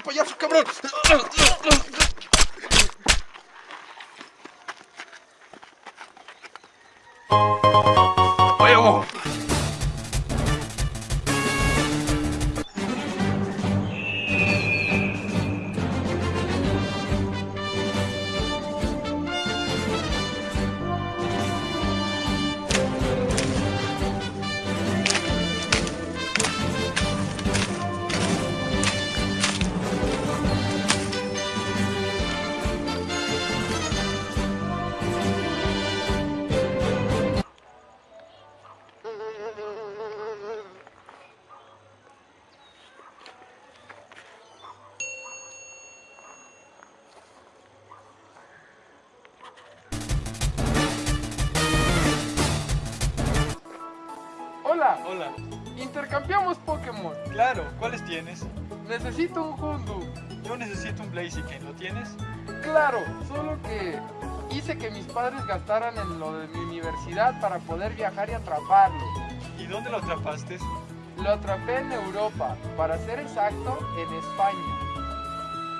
Celular ya lo cargó Hola, Hola. intercambiamos Pokémon. Claro, ¿cuáles tienes? Necesito un Houndoom. Yo necesito un Blaziken, ¿lo tienes? Claro, solo que hice que mis padres gastaran en lo de mi universidad para poder viajar y atraparlo. ¿Y dónde lo atrapaste? Lo atrapé en Europa, para ser exacto, en España.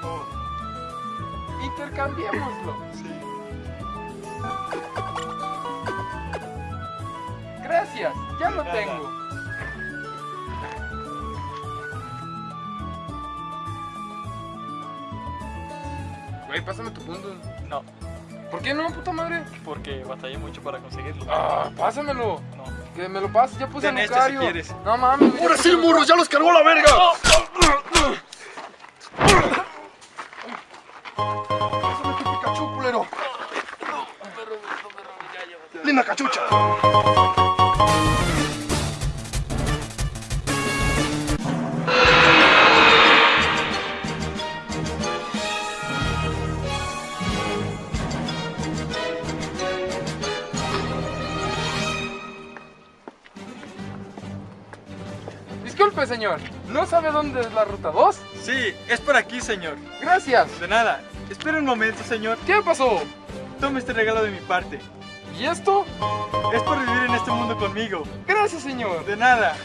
Oh, Intercambiémoslo. sí. Gracias, ya lo Nada. tengo. Güey, pásame tu punto. No, ¿Por qué no, puta madre? porque batallé mucho para conseguirlo. Ah, pásamelo. No. Que me lo pases, ya puse Ten a este Lucario. si quieres. No mames. ¡Ahora sí, a morro! ¡Ya los cargó la verga! Pásame tu Pikachu, culero. Linda cachucha. Disculpe, señor. ¿No sabe dónde es la ruta 2? Sí, es por aquí, señor. Gracias. De nada. Espera un momento, señor. ¿Qué pasó? Tome este regalo de mi parte. ¿Y esto? Es por vivir en este mundo conmigo. Gracias, señor. De nada.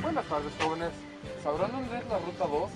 Buenas tardes, jóvenes. ¿Sabrán dónde es la ruta 2?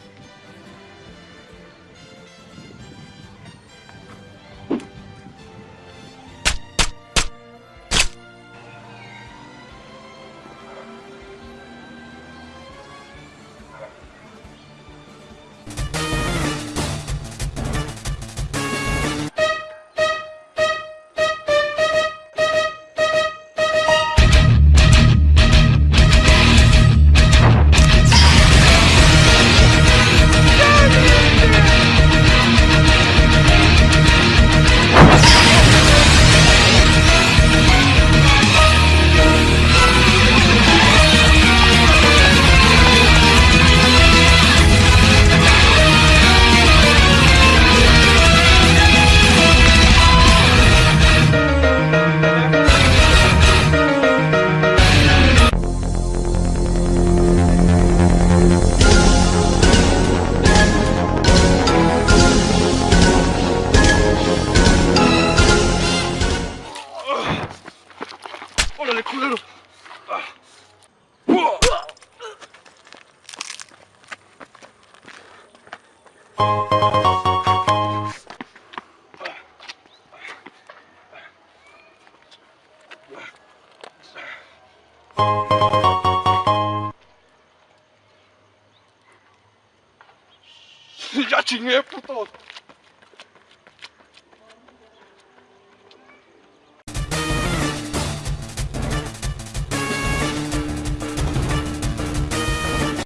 ¡Órale, culero! ¡Ya chingué, puto!